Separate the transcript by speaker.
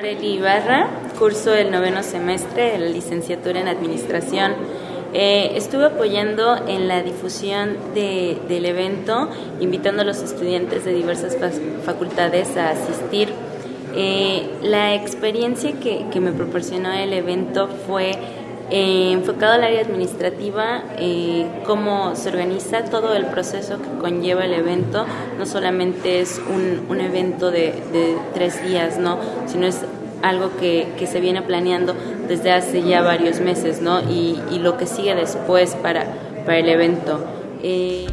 Speaker 1: Noreli Ibarra, curso el noveno semestre de la licenciatura en Administración. Eh, estuve apoyando en la difusión del evento, invitando a los estudiantes de diversas facultades a asistir. Eh, la experiencia que, me proporcionó el evento fue eh, enfocado al área administrativa, eh, cómo se organiza todo el proceso que conlleva el evento. No solamente es un, un evento de, tres días, ¿no? sino es algo que, que, se viene planeando desde hace ya varios meses ¿no? y, y lo que sigue después para, para el evento. Eh,